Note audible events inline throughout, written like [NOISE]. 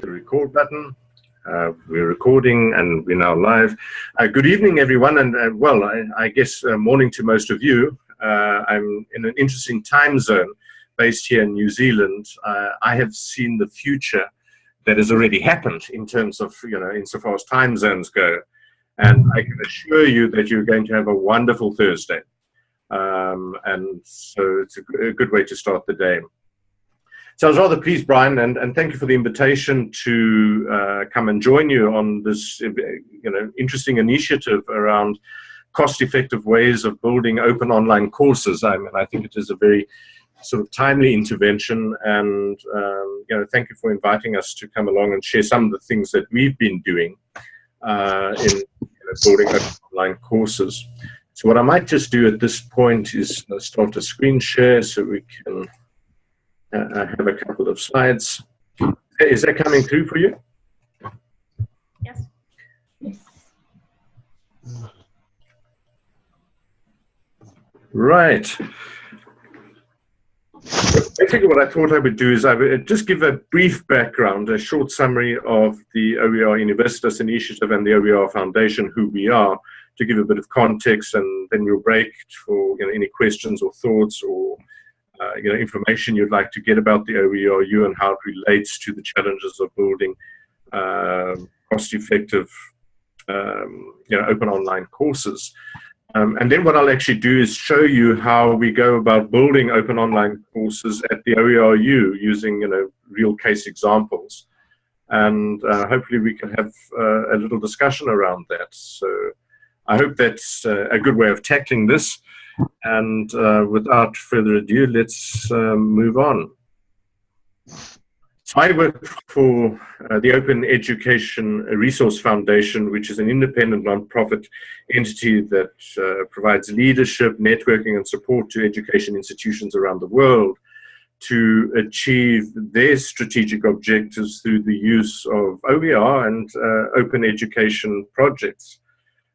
the record button. Uh, we're recording and we're now live. Uh, good evening, everyone, and uh, well, I, I guess uh, morning to most of you. Uh, I'm in an interesting time zone based here in New Zealand. Uh, I have seen the future that has already happened in terms of, you know, insofar as time zones go. And I can assure you that you're going to have a wonderful Thursday. Um, and so it's a, a good way to start the day. So I was rather pleased, Brian, and, and thank you for the invitation to uh, come and join you on this you know, interesting initiative around cost-effective ways of building open online courses. I mean, I think it is a very sort of timely intervention, and um, you know, thank you for inviting us to come along and share some of the things that we've been doing uh, in you know, building online courses. So what I might just do at this point is start a screen share so we can uh, I have a couple of slides. Is that coming through for you? Yes. Right. Basically, what I thought I would do is I would just give a brief background, a short summary of the OER Universitas Initiative and the OER Foundation, who we are, to give a bit of context, and then we'll break for you know, any questions or thoughts or uh, you know, information you'd like to get about the OERU and how it relates to the challenges of building uh, cost-effective, um, you know, open online courses. Um, and then what I'll actually do is show you how we go about building open online courses at the OERU using, you know, real case examples. And uh, hopefully we can have uh, a little discussion around that. So I hope that's uh, a good way of tackling this. And uh, without further ado, let's um, move on. I work for uh, the Open Education Resource Foundation, which is an independent nonprofit entity that uh, provides leadership, networking, and support to education institutions around the world to achieve their strategic objectives through the use of OER and uh, open education projects.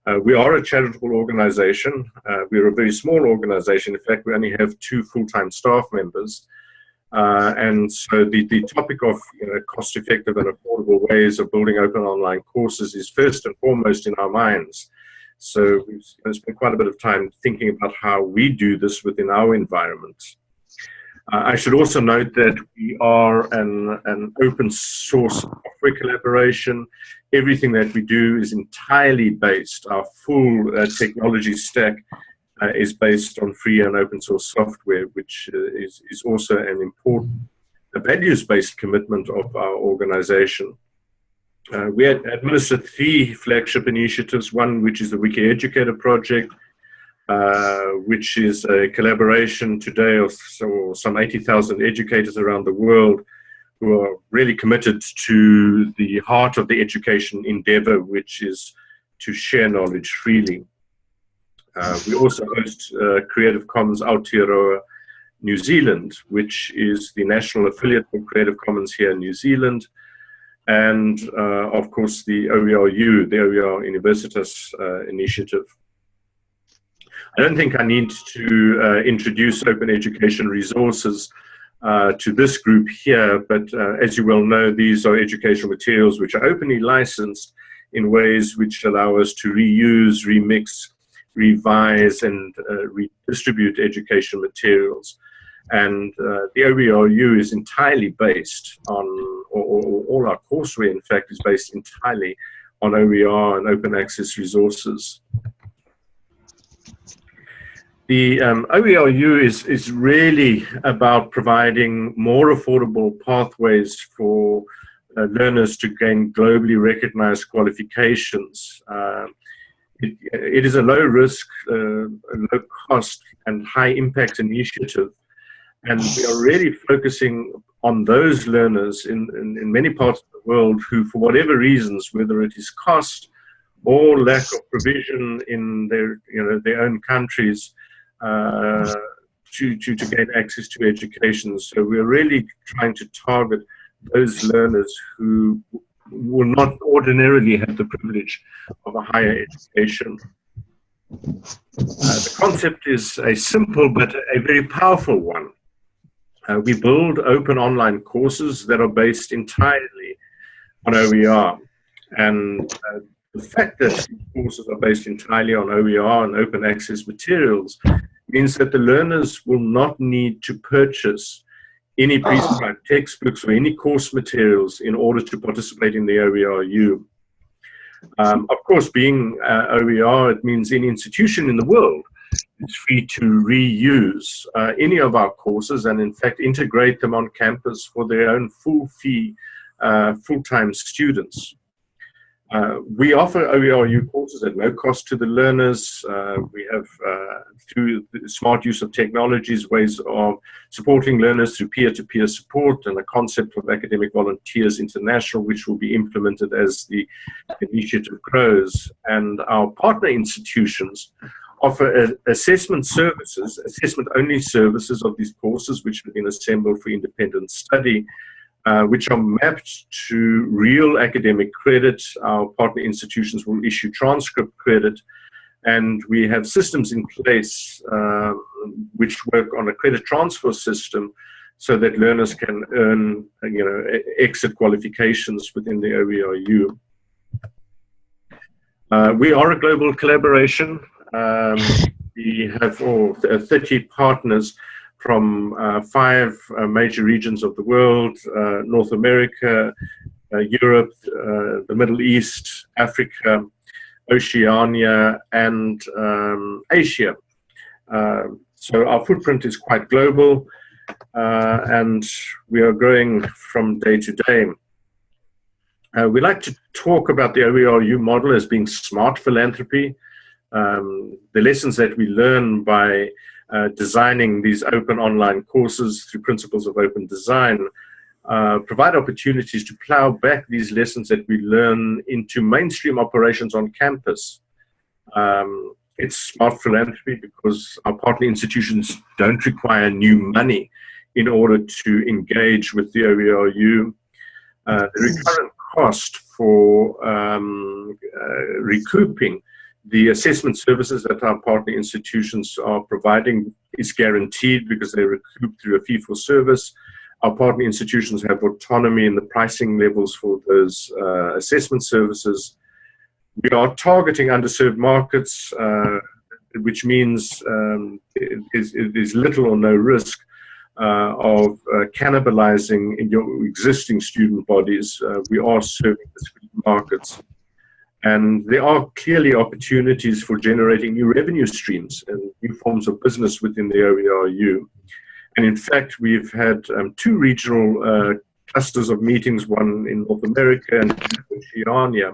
Uh, we are a charitable organization. Uh, we're a very small organization. In fact, we only have two full-time staff members. Uh, and so the, the topic of you know, cost-effective and affordable ways of building open online courses is first and foremost in our minds. So we've spent quite a bit of time thinking about how we do this within our environment. Uh, I should also note that we are an, an open source software collaboration. Everything that we do is entirely based, our full uh, technology stack uh, is based on free and open source software, which uh, is, is also an important values-based commitment of our organization. Uh, we administer three flagship initiatives, one which is the Wiki Educator project, which is a collaboration today of so, some 80,000 educators around the world who are really committed to the heart of the education endeavor, which is to share knowledge freely. Uh, we also host uh, Creative Commons Aotearoa New Zealand, which is the national affiliate of Creative Commons here in New Zealand. And uh, of course, the OERU, the OER Universitas uh, initiative. I don't think I need to uh, introduce open education resources uh, to this group here, but uh, as you well know, these are educational materials which are openly licensed in ways which allow us to reuse, remix, revise, and uh, redistribute education materials. And uh, the OERU is entirely based on, or, or all our courseware, in fact, is based entirely on OER and open access resources. The um, OERU is, is really about providing more affordable pathways for uh, learners to gain globally recognized qualifications. Uh, it, it is a low risk, uh, low cost and high impact initiative. And we are really focusing on those learners in, in, in many parts of the world who, for whatever reasons, whether it is cost or lack of provision in their, you know, their own countries, to, to, to gain access to education. So we're really trying to target those learners who will not ordinarily have the privilege of a higher education. Uh, the concept is a simple but a very powerful one. Uh, we build open online courses that are based entirely on OER. And uh, the fact that courses are based entirely on OER and open access materials means that the learners will not need to purchase any ah. prescribed textbooks or any course materials in order to participate in the OERU. Um, of course, being uh, OER, it means any institution in the world is free to reuse uh, any of our courses and in fact integrate them on campus for their own full fee, uh, full-time students. Uh, we offer OERU courses at no cost to the learners. Uh, we have, uh, through smart use of technologies, ways of supporting learners through peer-to-peer -peer support and a concept of academic volunteers international, which will be implemented as the initiative grows. And our partner institutions offer assessment services, assessment-only services of these courses, which have been assembled for independent study, uh, which are mapped to real academic credit. Our partner institutions will issue transcript credit, and we have systems in place um, which work on a credit transfer system so that learners can earn you know, exit qualifications within the OERU. Uh, we are a global collaboration. Um, we have all 30 partners from uh, five uh, major regions of the world, uh, North America, Europe, the Middle East, Africa, Oceania, and um, Asia. so our footprint is quite global, and we are growing from day to day. Uh, we like to talk about the OERU model as being smart philanthropy. Um, the lessons that we learn by uh, designing these open online courses through principles of open design uh, provide opportunities to plow back these lessons that we learn into mainstream operations on campus. Um, it's smart philanthropy because our partner institutions don't require new money in order to engage with the OERU. Uh, the recurrent cost for um, uh, recouping the assessment services that our partner institutions are providing is guaranteed because they recoup through a fee for service. Our partner institutions have autonomy in the pricing levels for those uh, assessment services. We are targeting underserved markets, uh, which means um, it, is, it is little or no risk uh, of uh, cannibalizing in your existing student bodies. Uh, we are serving discrete markets. And there are clearly opportunities for generating new revenue streams and new forms of business within the OERU. And in fact, we've had um, two regional uh, clusters of meetings, one in North America and Oceania,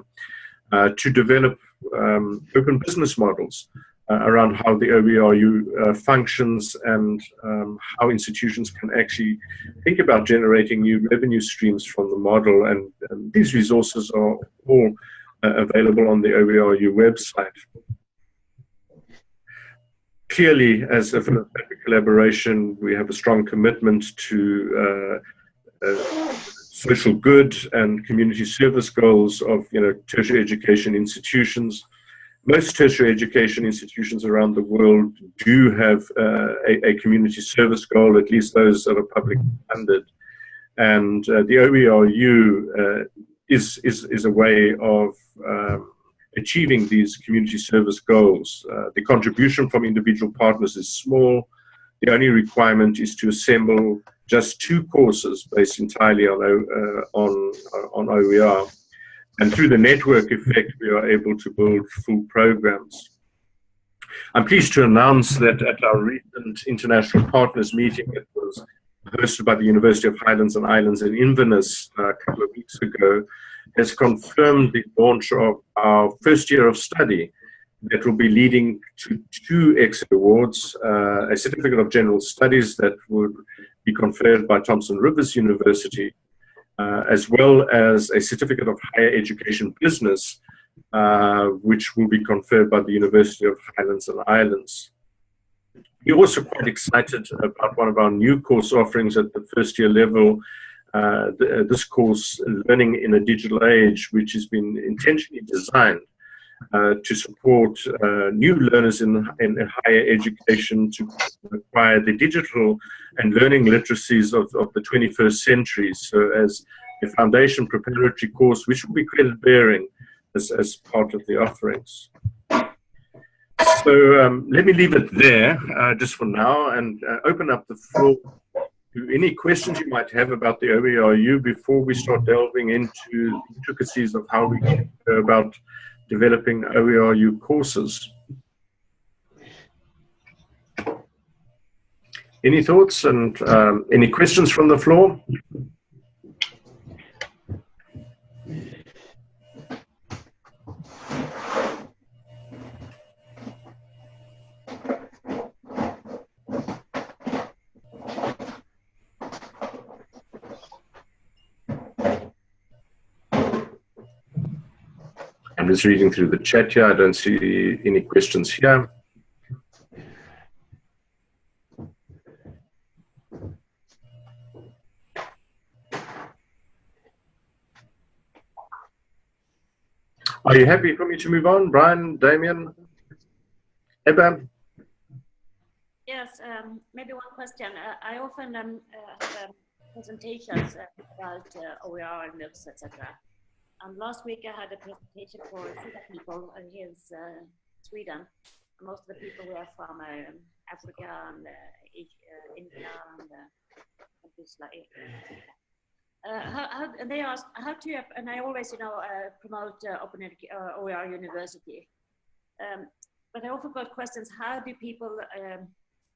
uh, to develop um, open business models uh, around how the OERU uh, functions and um, how institutions can actually think about generating new revenue streams from the model. And, and these resources are all available on the OERU website. Clearly, as a philanthropic collaboration, we have a strong commitment to uh, uh, social good and community service goals of you know, tertiary education institutions. Most tertiary education institutions around the world do have uh, a, a, community service goal, at least those that are public funded. And uh, the OERU uh, is, is, is a way of um, achieving these community service goals. Uh, the contribution from individual partners is small. The only requirement is to assemble just two courses based entirely on, uh, on, uh, on OER. And through the network effect, we are able to build full programs. I'm pleased to announce that at our recent international partners meeting, it was hosted by the University of Highlands and Islands in Inverness uh, a couple of weeks ago, has confirmed the launch of our first year of study that will be leading to two exit awards, uh, a certificate of general studies that would be conferred by Thompson Rivers University, uh, as well as a certificate of higher education business, uh, which will be conferred by the University of Highlands and Islands. We're also quite excited about one of our new course offerings at the first year level, uh, uh, this course, Learning in a Digital Age, which has been intentionally designed uh, to support uh, new learners in, in higher education to acquire the digital and learning literacies of, of the 21st century. So as a foundation preparatory course, which will be credit bearing as, as part of the offerings. So um, let me leave it there uh, just for now and uh, open up the floor to any questions you might have about the OERU before we start delving into intricacies of how we go about developing OERU courses. Any thoughts and um, any questions from the floor? Just reading through the chat here. I don't see any questions here. Are you happy for me to move on? Brian, Damien, Ebba? Yes, um, maybe one question. Uh, I often um, uh, have um, presentations about uh, OER and MOOCs, etc. And last week I had a presentation for people here in uh, Sweden. Most of the people were from uh, Africa and uh, Asia, India and countries like uh, how, how, and they asked how to, and I always, you know, uh, promote uh, Open uh, OER University. Um, but I also got questions, how do people um,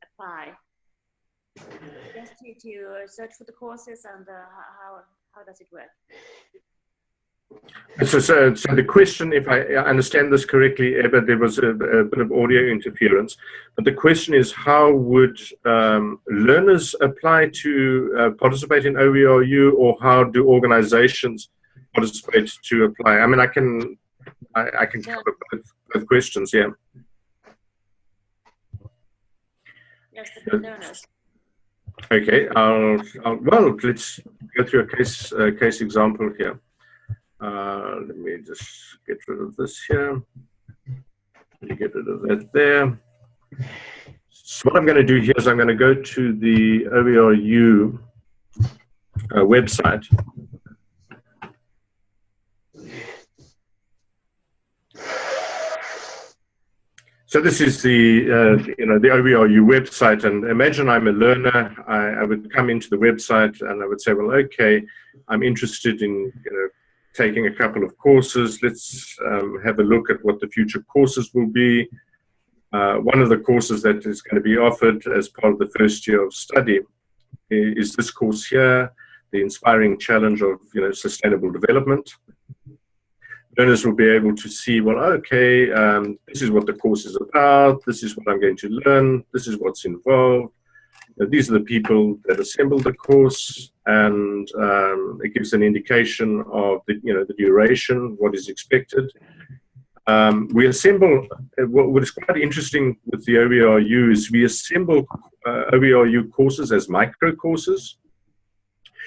apply? Just to, to search for the courses and uh, how, how does it work? So, so, so, the question, if I understand this correctly, Ebba, there was a, a, bit of audio interference, but the question is how would um, learners apply to uh, participate in OERU or how do organizations participate to apply? I mean, I can, I, I can yeah. cover both, both, questions, yeah. Yes, the learners. Okay, I'll, I'll, well, let's go through a case, uh, case example here. Uh, let me just get rid of this here. Get rid of that there. So what I'm going to do here is I'm going to go to the OERU uh, website. So this is the, uh, you know, the OERU website, and imagine I'm a learner. I, I, would come into the website and I would say, well, okay, I'm interested in, you know, taking a couple of courses. Let's um, have a look at what the future courses will be. Uh, one of the courses that is going to be offered as part of the first year of study is this course here, the inspiring challenge of you know sustainable development. Learners will be able to see, well, okay, um, this is what the course is about, this is what I'm going to learn, this is what's involved, these are the people that assembled the course, and um, it gives an indication of the, you know, the duration, what is expected. Um, we assemble, uh, what is quite interesting with the OERU is we assemble uh, OERU courses as micro courses,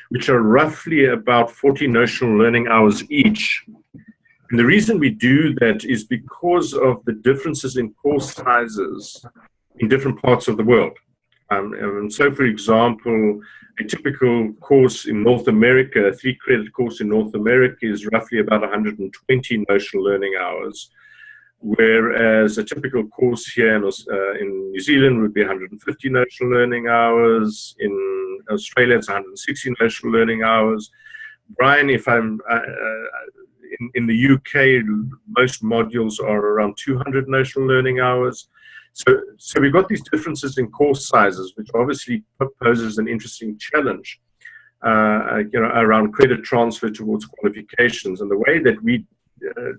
which are roughly about 40 notional learning hours each. And the reason we do that is because of the differences in course sizes in different parts of the world. Um, and so, for example, a typical course in North America, a three credit course in North America is roughly about 120 notional learning hours, whereas a typical course here in, uh, in New Zealand would be 150 notional learning hours, in Australia it's 160 notional learning hours. Brian, if I'm uh, uh in, in the UK, most modules are around 200 notional learning hours. So, so we've got these differences in course sizes, which obviously poses an interesting challenge, uh, you know, around credit transfer towards qualifications. And the way that we uh,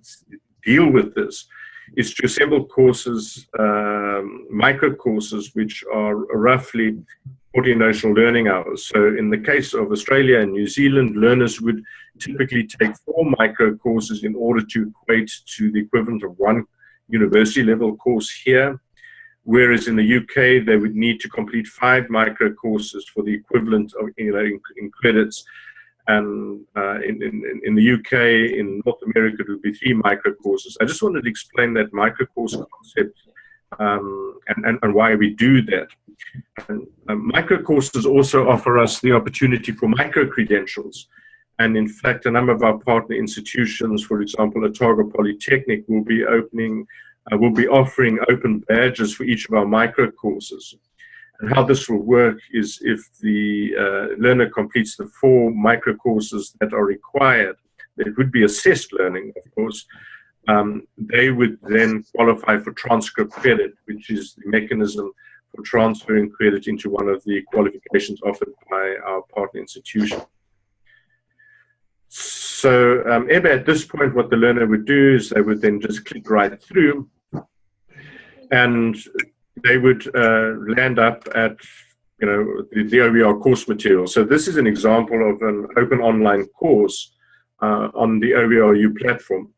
deal with this is to assemble courses, um, micro courses, which are roughly 40 notional learning hours. So in the case of Australia and New Zealand, learners would typically take four micro courses in order to equate to the equivalent of one university level course here whereas in the UK they would need to complete five micro courses for the equivalent of you know in, in credits, and uh, in, in, in the UK in North America it would be three micro courses. I just wanted to explain that micro course concept um, and, and, and why we do that. And, um, micro courses also offer us the opportunity for micro credentials. And in fact, a number of our partner institutions, for example, Otago Polytechnic, will be opening, uh, will be offering open badges for each of our micro courses. And how this will work is if the uh, learner completes the four micro courses that are required, it would be assessed learning, of course, um, they would then qualify for transcript credit, which is the mechanism for transferring credit into one of the qualifications offered by our partner institution. So um, at this point, what the learner would do is they would then just click right through and they would uh, land up at you know the, the OER course material. So this is an example of an open online course uh, on the OERU platform.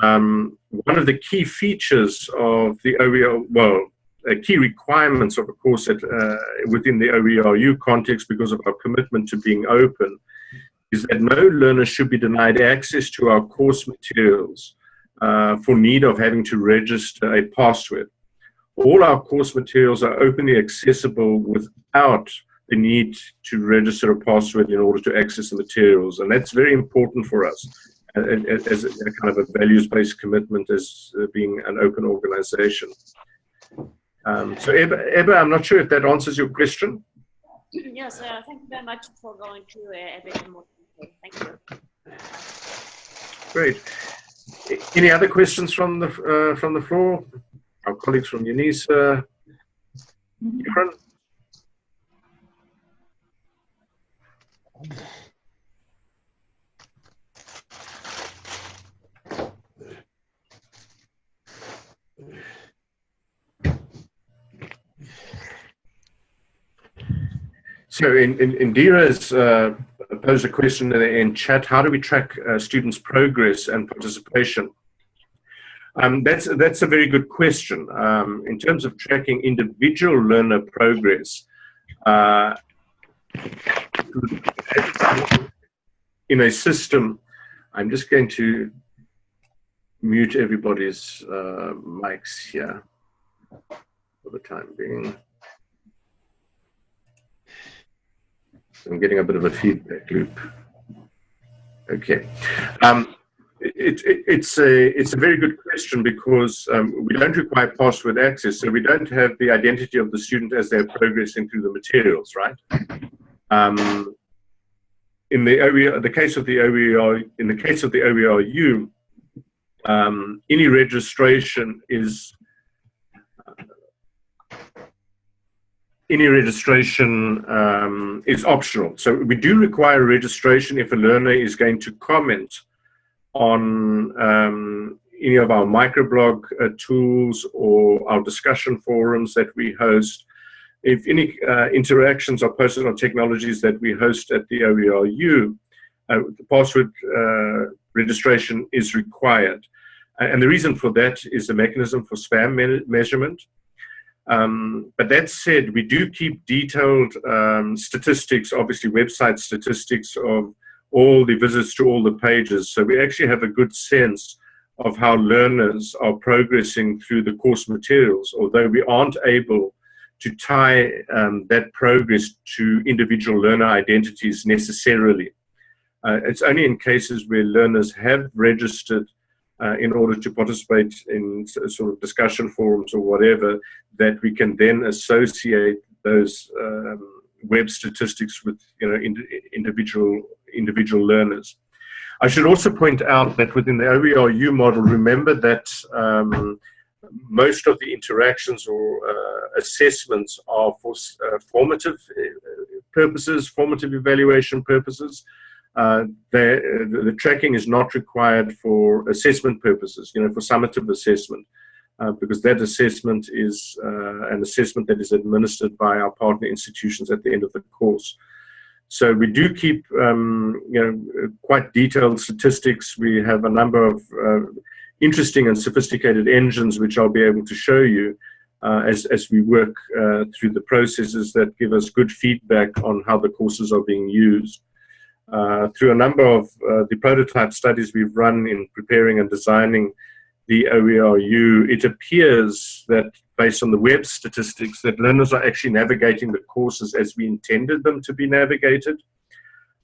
Um, one of the key features of the OER, well, uh, key requirements of a course that, uh, within the OERU context because of our commitment to being open is that no learner should be denied access to our course materials uh, for need of having to register a password. All our course materials are openly accessible without the need to register a password in order to access the materials. And that's very important for us as a kind of a values-based commitment as uh, being an open organization. Um, so Ebba, Ebba, I'm not sure if that answers your question. Yes, uh, thank you very much for going through uh, a bit more detail. Thank you. Great. Any other questions from the uh, from the floor? Our colleagues from UNISA. Karen? So in, in, Indira has uh, posed a question in chat, how do we track uh, students' progress and participation? Um, that's, that's a very good question. Um, in terms of tracking individual learner progress, uh, in a system, I'm just going to mute everybody's uh, mics here for the time being. I'm getting a bit of a feedback loop. Okay. Um, it, it, it's a it's a very good question because um, we don't require password access, so we don't have the identity of the student as they're progressing through the materials, right? Um, in the OER, the case of the OER, in the case of the OERU, um, any registration is any registration um, is optional. So we do require registration if a learner is going to comment on um, any of our microblog uh, tools or our discussion forums that we host. If any uh, interactions or personal technologies that we host at the OERU, uh, the password uh, registration is required. And the reason for that is the mechanism for spam me measurement. Um, but that said, we do keep detailed um, statistics, obviously website statistics of all the visits to all the pages. So we actually have a good sense of how learners are progressing through the course materials, although we aren't able to tie um, that progress to individual learner identities necessarily. Uh, it's only in cases where learners have registered uh, in order to participate in sort of discussion forums or whatever, that we can then associate those um, web statistics with you know ind individual individual learners. I should also point out that within the OERU model, remember that um, most of the interactions or uh, assessments are for uh, formative uh, purposes, formative evaluation purposes. Uh, the, the, tracking is not required for assessment purposes, you know, for summative assessment, uh, because that assessment is uh, an assessment that is administered by our partner institutions at the end of the course. So we do keep, um, you know, quite detailed statistics. We have a number of uh, interesting and sophisticated engines, which I'll be able to show you uh, as, as we work through the processes that give us good feedback on how the courses are being used. Uh, through a number of uh, the prototype studies we've run in preparing and designing the OERU, it appears that based on the web statistics that learners are actually navigating the courses as we intended them to be navigated.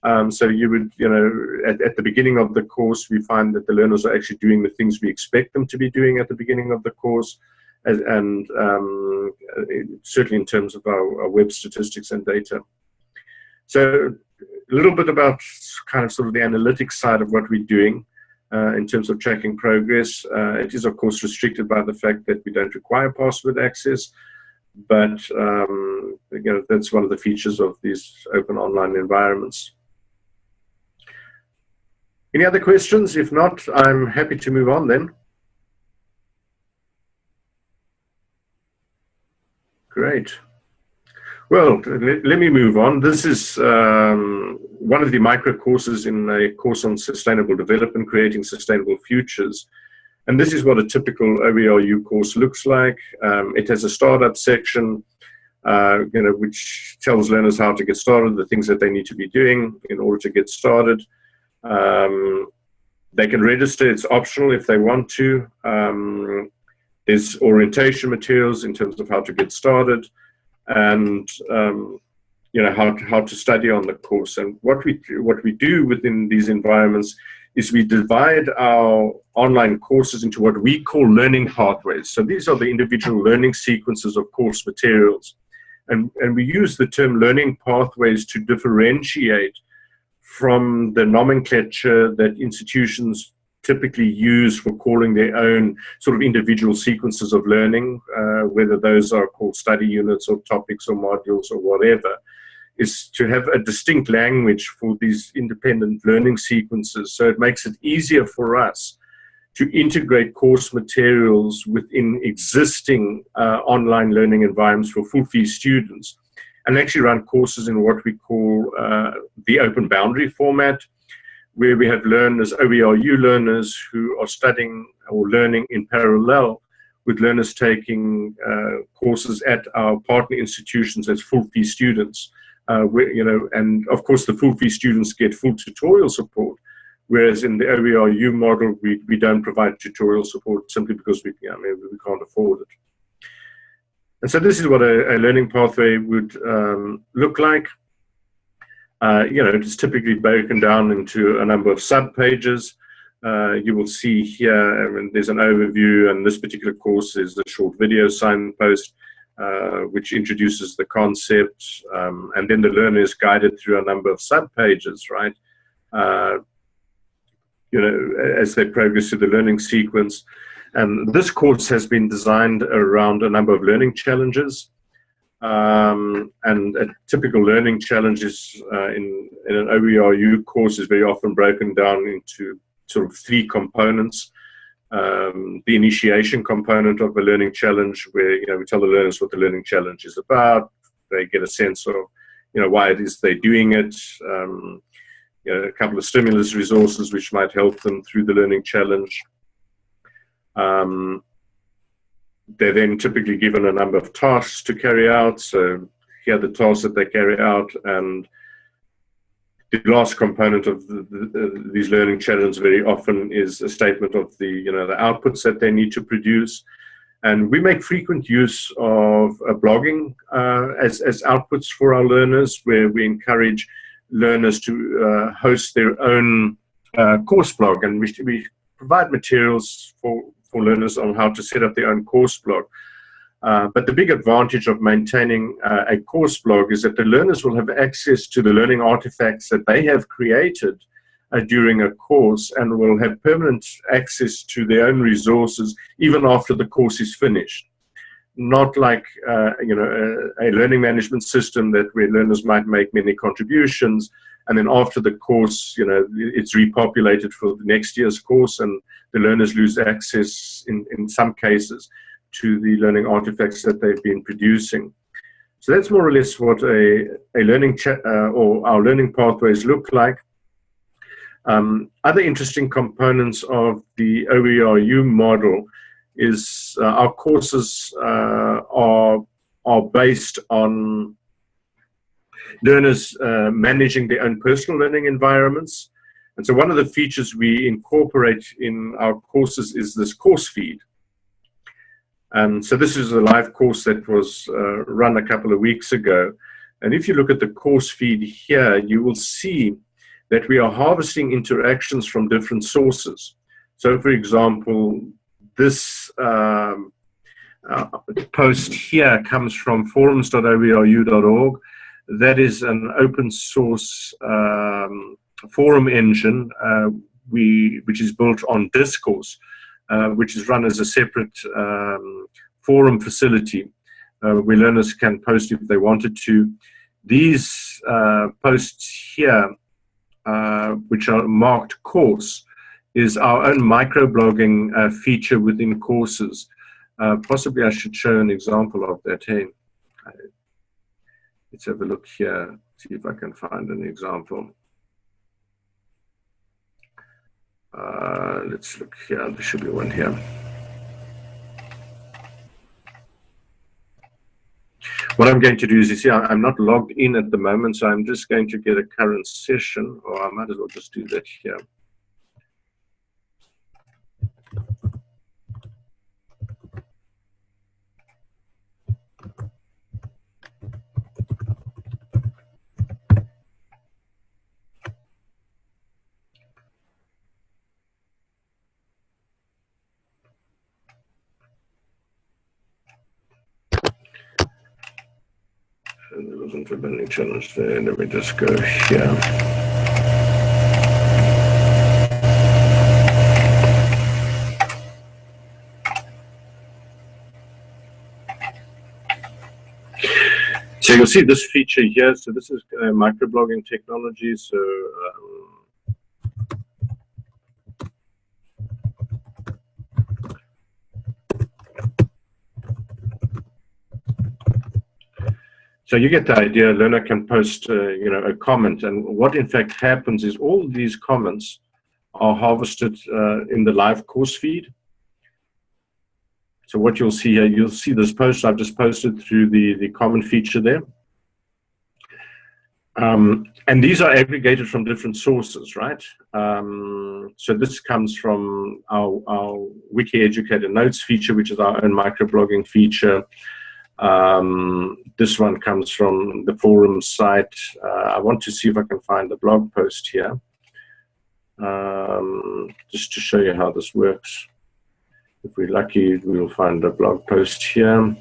Um, so you would, you know, at, at, the beginning of the course, we find that the learners are actually doing the things we expect them to be doing at the beginning of the course, and, and um, certainly in terms of our, our, web statistics and data. So a little bit about kind of sort of the analytics side of what we're doing uh, in terms of tracking progress. Uh, it is, of course, restricted by the fact that we don't require password access, but um, you know, that's one of the features of these open online environments. Any other questions? If not, I'm happy to move on then. Great. Well, let me move on. This is um, one of the micro courses in a course on sustainable development, creating sustainable futures. And this is what a typical OERU course looks like. Um, it has a startup section, uh, you know, which tells learners how to get started, the things that they need to be doing in order to get started. Um, they can register, it's optional if they want to. Um, there's orientation materials in terms of how to get started and um, you know how to, how to study on the course. And what we what we do within these environments is we divide our online courses into what we call learning pathways. So these are the individual learning sequences of course materials. And, and we use the term learning pathways to differentiate from the nomenclature that institutions typically use for calling their own sort of individual sequences of learning, uh, whether those are called study units or topics or modules or whatever, is to have a distinct language for these independent learning sequences. So it makes it easier for us to integrate course materials within existing uh, online learning environments for full fee students and actually run courses in what we call uh, the open boundary format, where we have learners, OERU learners, who are studying or learning in parallel with learners taking uh, courses at our partner institutions as full fee students. Uh, where, you know, and of course the full fee students get full tutorial support, whereas in the OERU model we, we don't provide tutorial support simply because we, I mean, we can't afford it. And so this is what a, a learning pathway would um, look like. Uh, you know, it's typically broken down into a number of sub-pages. Uh, you will see here, I mean, there's an overview, and this particular course is the short video signpost, uh, which introduces the concept, um, and then the learner is guided through a number of sub-pages, right? Uh, you know, as they progress through the learning sequence. And this course has been designed around a number of learning challenges. Um, and a typical learning challenges uh, in, in an OERU course is very often broken down into sort of three components. Um, the initiation component of the learning challenge, where you know we tell the learners what the learning challenge is about. They get a sense of you know why it is they're doing it. Um, you know, a couple of stimulus resources which might help them through the learning challenge. Um, they're then typically given a number of tasks to carry out. So here are the tasks that they carry out. And the last component of the, the, these learning challenges very often is a statement of the, you know, the outputs that they need to produce. And we make frequent use of uh, blogging uh, as, as outputs for our learners, where we encourage learners to uh, host their own uh, course blog. And we, we provide materials for for learners on how to set up their own course blog. Uh, but the big advantage of maintaining uh, a course blog is that the learners will have access to the learning artifacts that they have created uh, during a course and will have permanent access to their own resources even after the course is finished. Not like uh, you know a, a, learning management system that where learners might make many contributions and then after the course, you know, it's repopulated for the next year's course and the learners lose access in, in some cases to the learning artifacts that they've been producing. So that's more or less what a, a learning uh, or our learning pathways look like. Um, other interesting components of the OERU model is uh, our courses uh, are, are based on learners uh, managing their own personal learning environments. And so one of the features we incorporate in our courses is this course feed. And so this is a live course that was uh, run a couple of weeks ago. And if you look at the course feed here, you will see that we are harvesting interactions from different sources. So, for example, this um, uh, post here comes from forums.oeru.org. That is an open source um, forum engine uh, we, which is built on Discourse, uh, which is run as a separate um, forum facility uh, where learners can post if they wanted to. These uh, posts here, uh, which are marked course, is our own microblogging uh, feature within courses. Possibly I should show an example of that. Hey, let's have a look here, see if I can find an example. Uh, let's look here, there should be one here. What I'm going to do is, you see, I'm not logged in at the moment, so I'm just going to get a current session, or I might as well just do that here. there wasn't a any challenge there. Let me just go here. So you'll see this feature here. So this is uh, microblogging technology. So um, So you get the idea. Learner can post, uh, you know, a comment, and what in fact happens is all these comments are harvested uh, in the live course feed. So what you'll see here, you'll see this post I've just posted through the the comment feature there. Um, and these are aggregated from different sources, right? Um, so this comes from our, our Wiki Educator Notes feature, which is our own microblogging feature. Um, this one comes from the forum site. Uh, I want to see if I can find the blog post here, um, just to show you how this works. If we're lucky, we'll find a blog post here.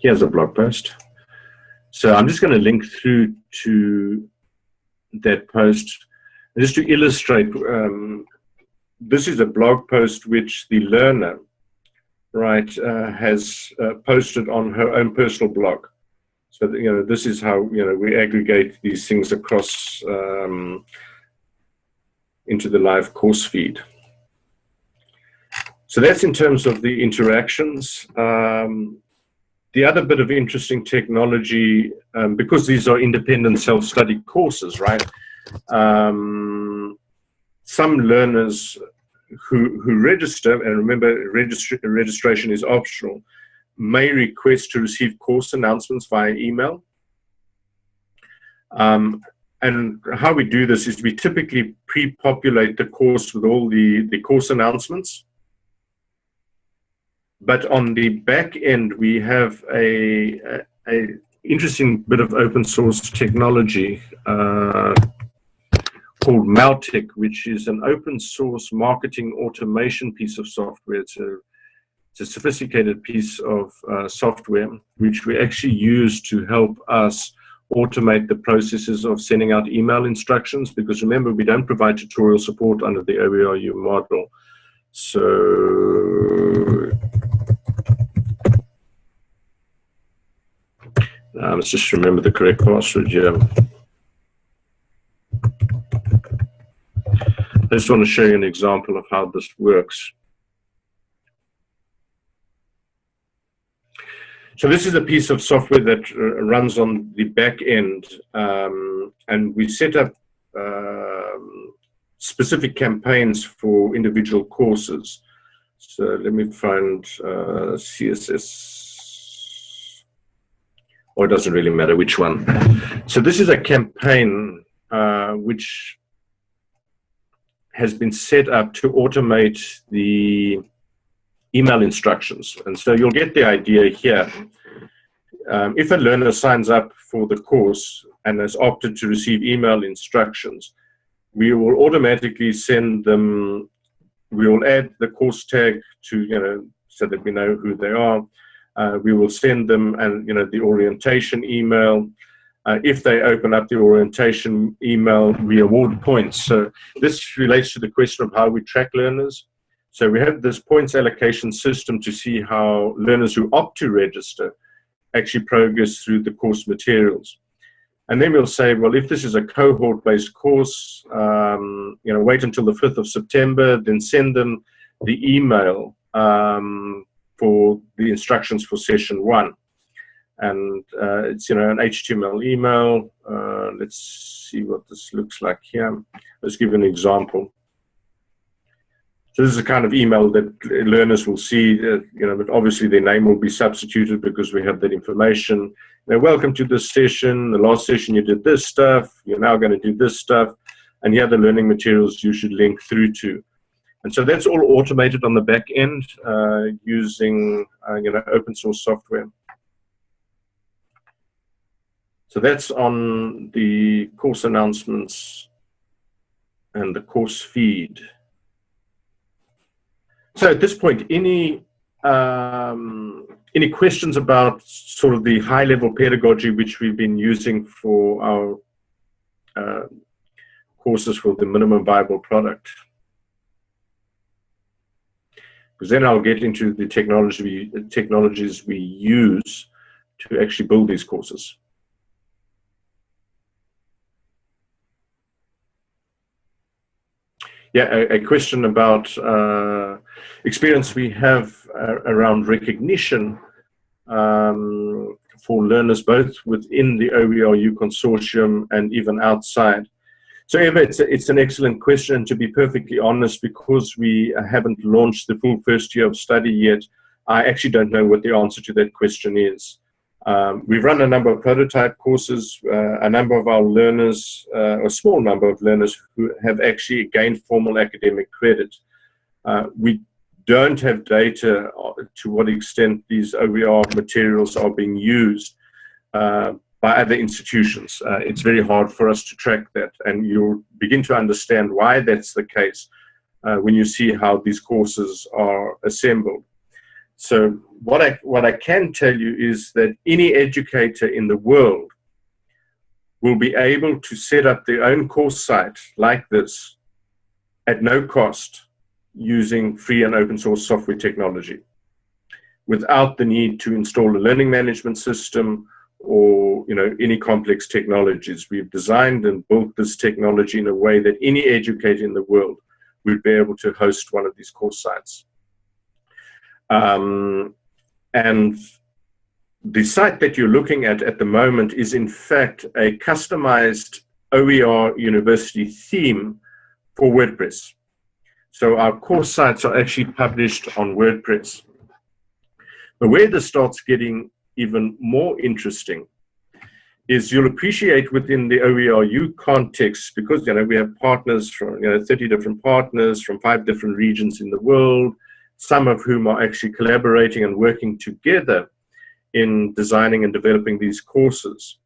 Here's a blog post. So I'm just going to link through to that post just to illustrate um, this is a blog post which the learner, right, uh, has uh, posted on her own personal blog. So you know, this is how you know we aggregate these things across um, into the live course feed. So that's in terms of the interactions. Um, the other bit of interesting technology, um, because these are independent self-study courses, right? Um, some learners who, who register, and remember registration is optional, may request to receive course announcements via email. Um, and how we do this is we typically pre-populate the course with all the, the course announcements. But on the back end, we have a, a, a interesting bit of open source technology. Uh, called Mautic, which is an open source marketing automation piece of software. It's a, it's a sophisticated piece of uh, software which we actually use to help us automate the processes of sending out email instructions because remember we don't provide tutorial support under the OERU model. So uh, let's just remember the correct password here. I just want to show you an example of how this works. So this is a piece of software that uh, runs on the back end, um, and we set up um, specific campaigns for individual courses. So let me find uh, CSS, or it doesn't really matter which one. So this is a campaign uh, which has been set up to automate the email instructions. And so you'll get the idea here. Um, if a learner signs up for the course and has opted to receive email instructions, we will automatically send them, we will add the course tag to, you know, so that we know who they are. Uh, we will send them and, you know, the orientation email. Uh, if they open up the orientation email, we award points. So this relates to the question of how we track learners. So we have this points allocation system to see how learners who opt to register actually progress through the course materials. And then we'll say, well, if this is a cohort-based course, um, you know, wait until the 5th of September, then send them the email um, for the instructions for session one. And uh, it's, you know, an HTML email. Uh, let's see what this looks like here. Let's give an example. So this is a kind of email that learners will see, uh, you know, but obviously their name will be substituted because we have that information. Know, welcome to this session. The last session you did this stuff. You're now going to do this stuff. And here are the learning materials you should link through to. And so that's all automated on the back end uh, using, uh, you know, open source software. So that's on the course announcements and the course feed. So at this point, any um, any questions about sort of the high level pedagogy which we've been using for our uh, courses for the minimum viable product? Because then I'll get into the technology technologies we use to actually build these courses. Yeah, a, a question about uh, experience we have uh, around recognition um, for learners both within the OERU consortium and even outside. So Eva, it's, a, it's an excellent question. To be perfectly honest, because we haven't launched the full first year of study yet, I actually don't know what the answer to that question is. Um, we've run a number of prototype courses, uh, a number of our learners, uh, a small number of learners who have actually gained formal academic credit. Uh, we don't have data to what extent these OER materials are being used uh, by other institutions. Uh, it's very hard for us to track that and you'll begin to understand why that's the case uh, when you see how these courses are assembled. So what I, what I can tell you is that any educator in the world will be able to set up their own course site like this at no cost using free and open source software technology without the need to install a learning management system or you know any complex technologies. We've designed and built this technology in a way that any educator in the world would be able to host one of these course sites. Um, and the site that you're looking at at the moment is in fact a customized OER university theme for WordPress. So our course sites are actually published on WordPress. But where this starts getting even more interesting is you'll appreciate within the OERU context, because you know we have partners from you know 30 different partners from five different regions in the world, some of whom are actually collaborating and working together in designing and developing these courses.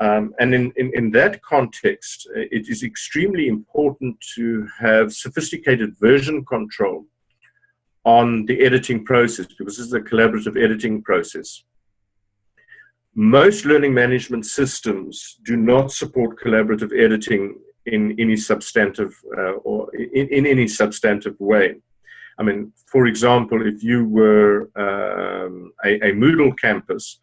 Um, and in, in, in, that context, uh, it is extremely important to have sophisticated version control on the editing process because this is a collaborative editing process. Most learning management systems do not support collaborative editing in any substantive uh, or in, in any substantive way. I mean, for example, if you were um, a, a, Moodle campus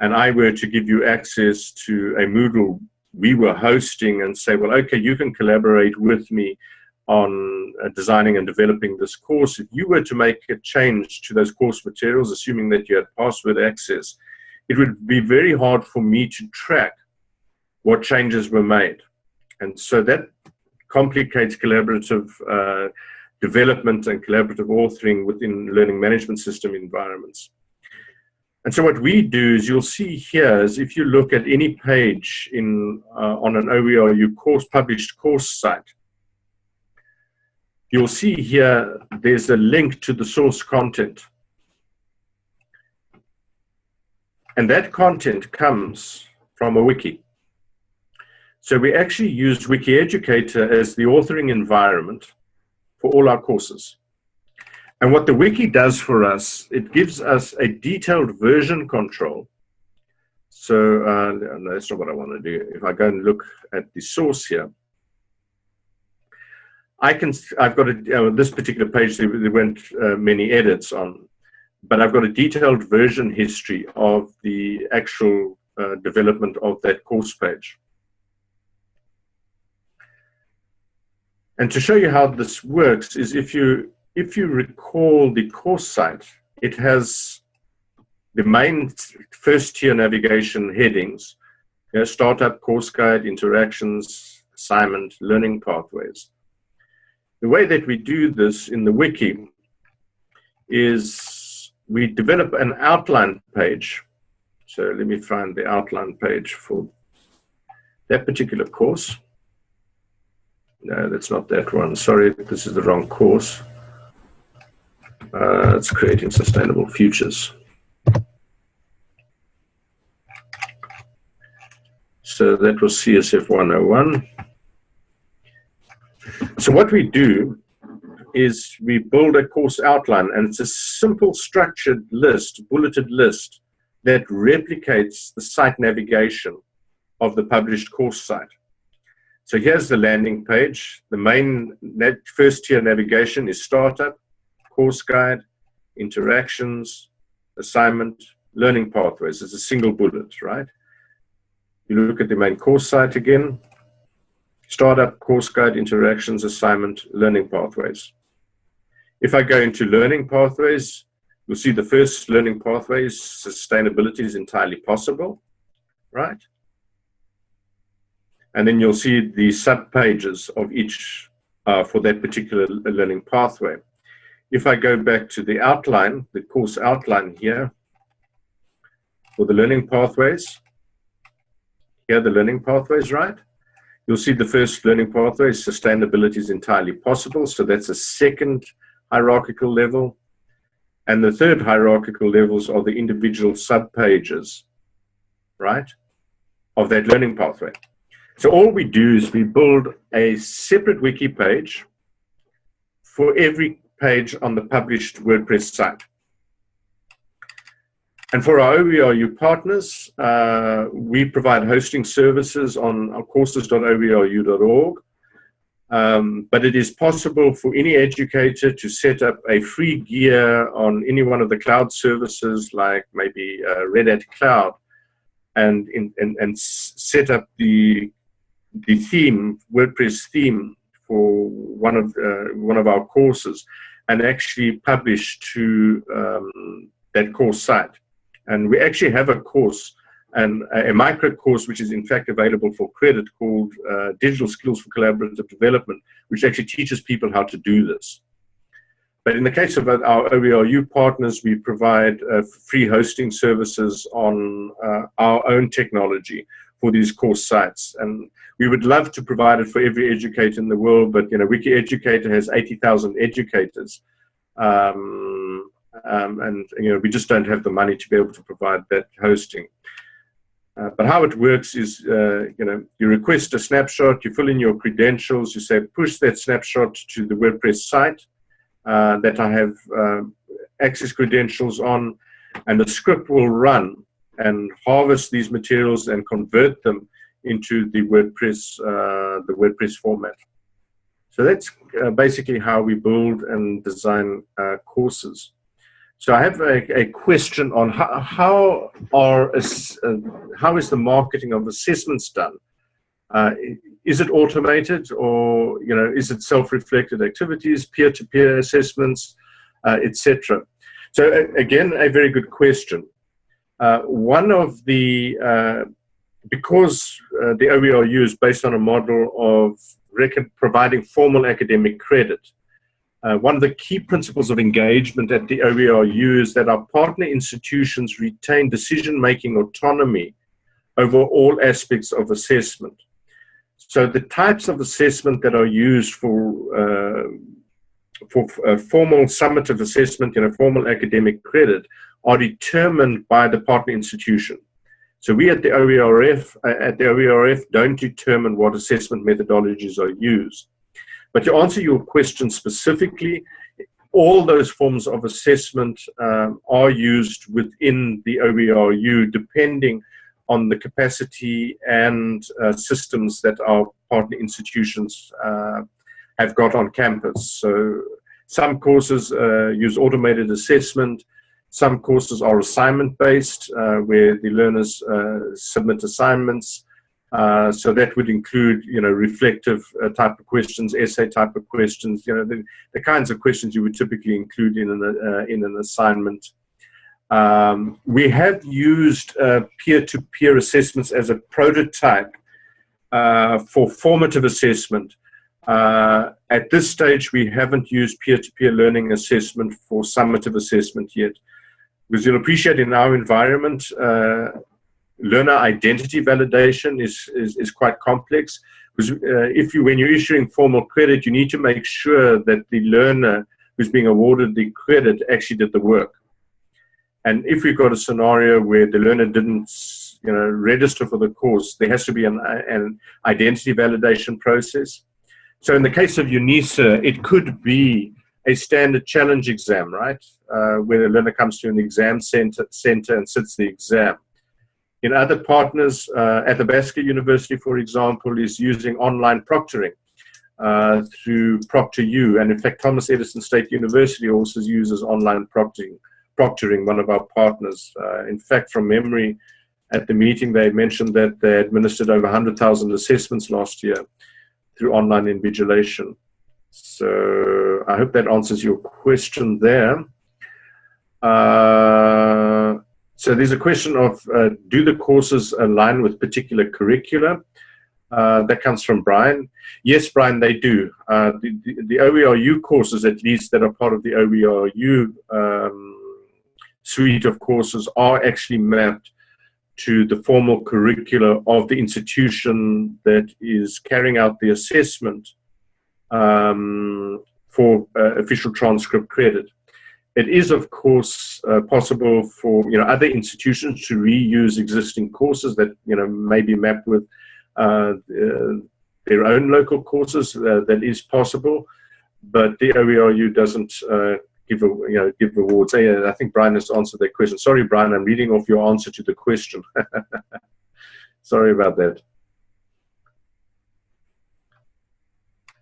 and I were to give you access to a Moodle we were hosting and say, well, okay, you can collaborate with me on uh, designing and developing this course. If you were to make a change to those course materials, assuming that you had password access, it would be very hard for me to track what changes were made. And so that complicates collaborative uh, development and collaborative authoring within learning management system environments. And so what we do is you'll see here is if you look at any page in uh, on an OERU course published course site, you'll see here there's a link to the source content. And that content comes from a wiki. So we actually use WikiEducator as the authoring environment for all our courses. And what the wiki does for us, it gives us a detailed version control. So uh, no, that's not what I want to do. If I go and look at the source here, I can, I've got a, uh, this particular page, there, weren't uh, many edits on, but I've got a detailed version history of the actual uh, development of that course page. And to show you how this works is if you if you recall the course site, it has the main first tier navigation headings, you know, startup, course guide, interactions, assignment, learning pathways. The way that we do this in the wiki is we develop an outline page. So let me find the outline page for that particular course. No, that's not that one. Sorry, this is the wrong course. Uh, it's creating sustainable futures. So that was CSF 101. So what we do is we build a course outline and it's a simple structured list, bulleted list that replicates the site navigation of the published course site. So here's the landing page. The main first tier navigation is startup, course guide, interactions, assignment, learning pathways. It's a single bullet, right? You look at the main course site again, startup, course guide, interactions, assignment, learning pathways. If I go into learning pathways, you'll see the first learning pathways, sustainability is entirely possible, right? And then you'll see the sub pages of each uh, for that particular learning pathway. If I go back to the outline, the course outline here, for the learning pathways, here the learning pathways, right? You'll see the first learning pathway, is sustainability is entirely possible. So that's a second hierarchical level. And the third hierarchical levels are the individual sub-pages, right, of that learning pathway. So all we do is we build a separate wiki page for every page on the published WordPress site. And for our OERU partners, uh, we provide hosting services on courses.oeru.org. Um, but it is possible for any educator to set up a free gear on any one of the cloud services like maybe uh, Red Hat Cloud and, in, and, and set up the the theme, WordPress theme for one of uh, one of our courses, and actually publish to um, that course site. And we actually have a course and a, micro course which is in fact available for credit called uh, Digital Skills for Collaborative Development, which actually teaches people how to do this. But in the case of our OERU partners, we provide uh, free hosting services on uh, our own technology for these course sites. And we would love to provide it for every educator in the world, but you know, WikiEducator has 80,000 educators. Um, um, and you know, we just don't have the money to be able to provide that hosting. Uh, but how it works is, uh, you know, you request a snapshot, you fill in your credentials, you say push that snapshot to the WordPress site uh, that I have um, access credentials on, and the script will run and harvest these materials and convert them into the WordPress, uh, the WordPress format. So that's uh, basically how we build and design uh, courses. So I have a, a question on how, how are uh, how is the marketing of assessments done? Uh, is it automated or you know is it self-reflected activities, peer-to-peer -peer assessments, etc. So again, a very good question. Uh, one of the, uh, because uh, the OERU is based on a model of providing formal academic credit, uh, one of the key principles of engagement at the OERU is that our partner institutions retain decision-making autonomy over all aspects of assessment. So the types of assessment that are used for uh, for uh, formal summative assessment, you know, formal academic credit, are determined by the partner institution. So we at the OERF, uh, at the OERF don't determine what assessment methodologies are used. But to answer your question specifically, all those forms of assessment um, are used within the OERU depending on the capacity and uh, systems that our partner institutions uh, have got on campus. So some courses uh, use automated assessment, some courses are assignment based uh, where the learners uh, submit assignments. Uh, so that would include, you know, reflective uh, type of questions, essay type of questions, you know, the, the kinds of questions you would typically include in an, uh, in an assignment. Um, we have used uh, peer-to-peer -peer assessments as a prototype for formative assessment. At this stage, we haven't used peer-to-peer -peer learning assessment for summative assessment yet. Because you'll appreciate in our environment, uh, learner identity validation is, is, is quite complex. Because uh, if you, when you're issuing formal credit, you need to make sure that the learner who's being awarded the credit actually did the work. And if we've got a scenario where the learner didn't you know, register for the course, there has to be an, an identity validation process. So in the case of UNISA, it could be a standard challenge exam, right? Uh, where a learner comes to an exam center, center and sits the exam. In other partners, uh, Athabasca University, for example, is using online proctoring uh, through ProctorU. And in fact, Thomas Edison State University also uses online proctoring, proctoring one of our partners. Uh, in fact, from memory, at the meeting, they mentioned that they administered over 100,000 assessments last year through online invigilation. So I hope that answers your question there. Uh, so there's a question of, uh, do the courses align with particular curricula? Uh, that comes from Brian. Yes, Brian, they do. Uh, the, the, the, OERU courses, at least, that are part of the OERU um, suite of courses are actually mapped to the formal curricula of the institution that is carrying out the assessment um, for uh, official transcript credit. It is, of course, uh, possible for you know other institutions to reuse existing courses that you know may be mapped with uh, uh their own local courses. Uh, that is possible, but the OERU doesn't uh, give you know give awards. I think Brian has answered that question. Sorry, Brian, I'm reading off your answer to the question. [LAUGHS] Sorry about that.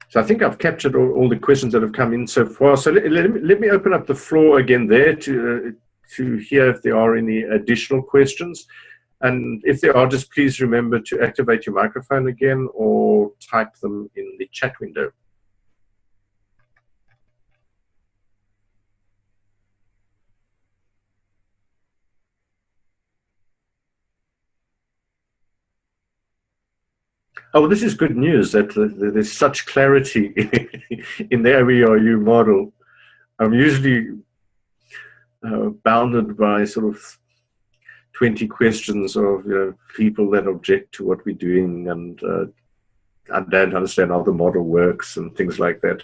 So I think I've captured all, all, the questions that have come in so far. So let, let, me, let me open up the floor again there to, uh, to hear if there are any additional questions. And if there are, just please remember to activate your microphone again or type them in the chat window. Oh, this is good news that there's such clarity [LAUGHS] in the OERU model. I'm usually uh, bounded by sort of 20 questions of you know, people that object to what we're doing and uh, I don't understand how the model works and things like that.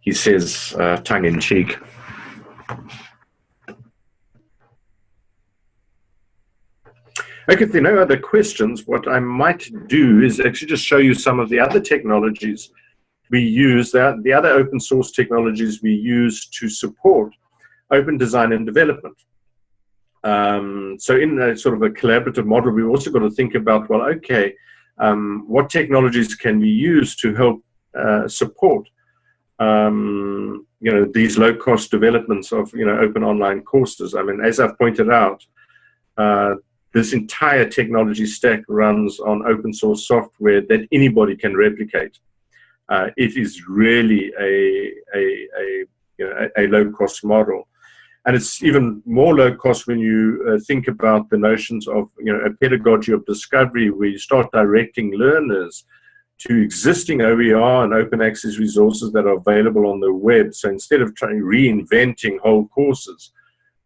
He says, uh, tongue in cheek. Okay, if there are no other questions, what I might do is actually just show you some of the other technologies we use, the, the other open source technologies we use to support open design and development. Um, so in a sort of a collaborative model, we've also got to think about, well, okay, um, what technologies can we use to help uh, support um, you know, these low-cost developments of, you know, open online courses. I mean, as I've pointed out, uh, this entire technology stack runs on open source software that anybody can replicate. Uh, it is really a, a, a, you know, a, low cost model. And it's even more low cost when you uh, think about the notions of you know, a pedagogy of discovery where you start directing learners to existing OER and open access resources that are available on the web. So instead of trying reinventing whole courses,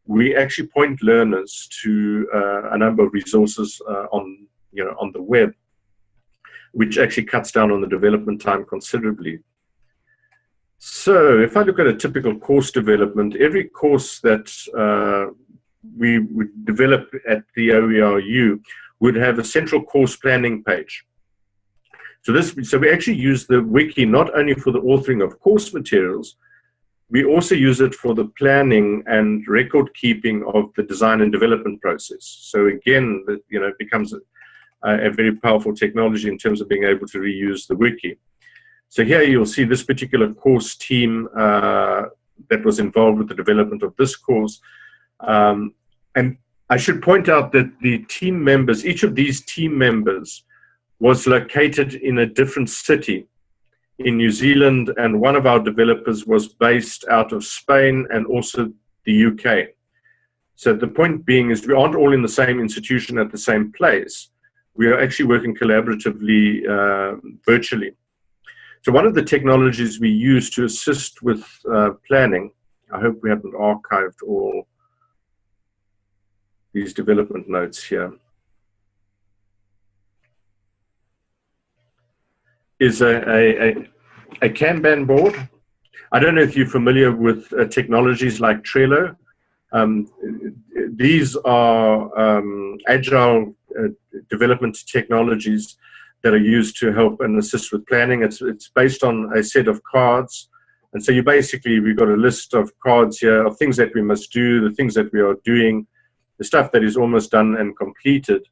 we actually point learners to uh, a number of resources uh, on, you know, on the web, which actually cuts down on the development time considerably. So if I look at a typical course development, every course that uh, we would develop at the OERU would have a central course planning page. So this, so we actually use the wiki not only for the authoring of course materials, we also use it for the planning and record keeping of the design and development process. So again, you know, it becomes a, a very powerful technology in terms of being able to reuse the wiki. So here you'll see this particular course team uh, that was involved with the development of this course. Um, and I should point out that the team members, each of these team members was located in a different city in New Zealand, and one of our developers was based out of Spain and also the UK. So the point being is we aren't all in the same institution at the same place. We are actually working collaboratively uh, virtually. So one of the technologies we use to assist with uh, planning, I hope we haven't archived all these development notes here, is a, a, a, a Kanban board. I don't know if you're familiar with uh, technologies like Trello. Um, these are um, agile uh, development technologies that are used to help and assist with planning. It's, it's based on a set of cards. And so you basically, we've got a list of cards here of things that we must do, the things that we are doing, the stuff that is almost done and completed